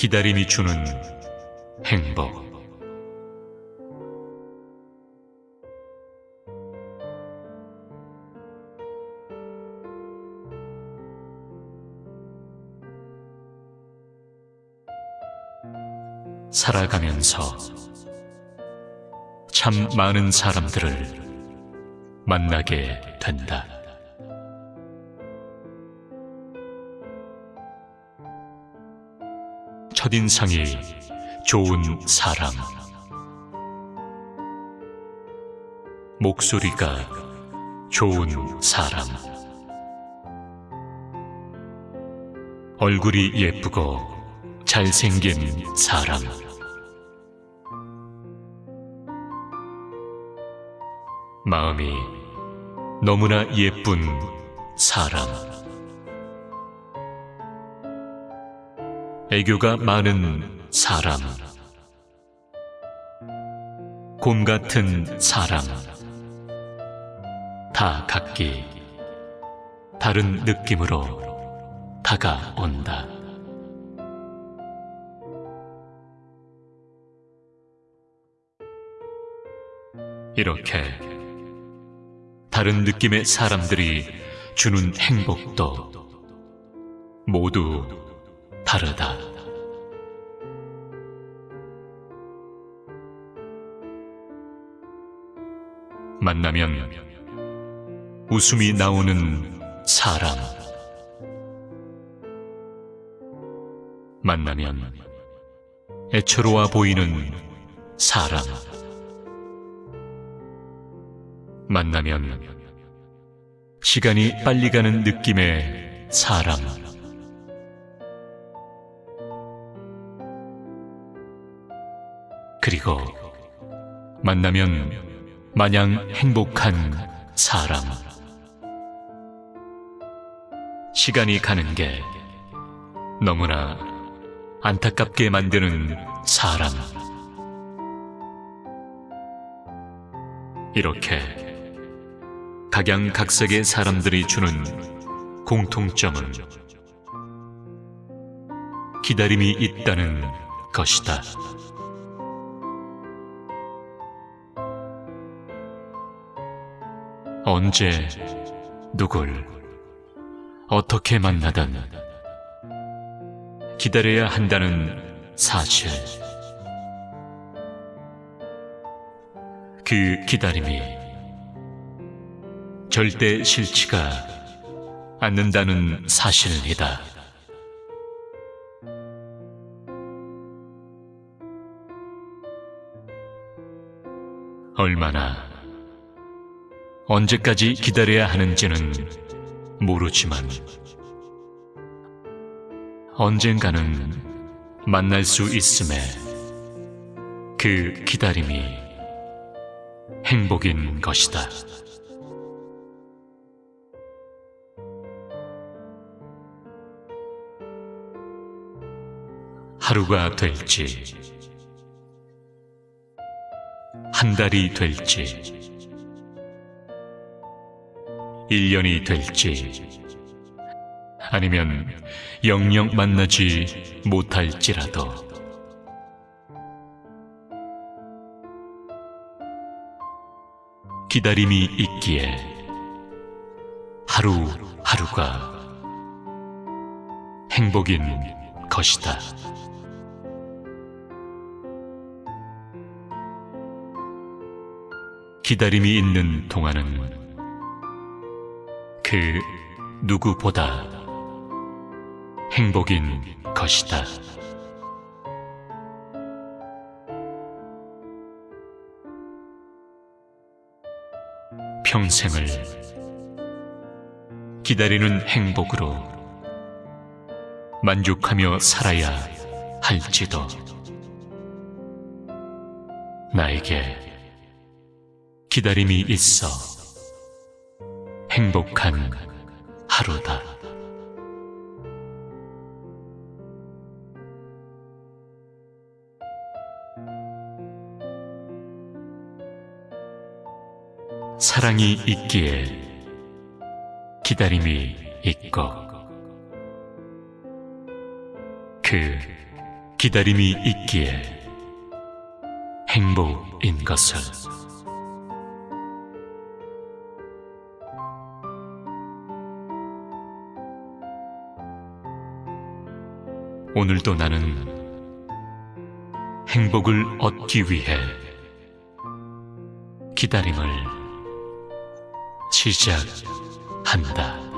기다림이 주는 행복. 살아가면서 참 많은 사람들을 만나게 된다. 첫인상이 좋은 사람. 목소리가 좋은 사람. 얼굴이 예쁘고 잘생긴 사람. 마음이 너무나 예쁜 사람. 애교가 많은 사람. 곰 같은 사람. 다 각기 다른 느낌으로 다가온다. 이렇게 다른 느낌의 사람들이 주는 행복도 모두 다르다. 만나면 웃음이 나오는 사람. 만나면 애처로워 보이는 사람. 만나면 시간이 빨리 가는 느낌의 사람. 그리고 만나면 마냥 행복한 사람. 시간이 가는 게 너무나 안타깝게 만드는 사람. 이렇게 각양각색의 사람들이 주는 공통점은 기다림이 있다는 것이다. 언제 누굴 어떻게 만나든 기다려야 한다는 사실. 그 기다림이 절대 싫지가 않는다는 사실이다. 얼마나 언제까지 기다려야 하는지는 모르지만 언젠가는 만날 수 있음에 그 기다림이 행복인 것이다. 하루가 될지, 한 달이 될지, 1년이 될지, 아니면 영영 만나지 못할지라도, 기다림이 있기에 하루하루가 행복인 것이다. 기다림이 있는 동안은 그 누구보다 행복인 것이다. 평생을 기다리는 행복으로 만족하며 살아야 할지도 나에게 기다림이 있어 행복한 하루다. 사랑이 있기에 기다림이 있고 그 기다림이 있기에 행복인 것을 오늘도 나는 행복을 얻기 위해 기다림을 시작한다.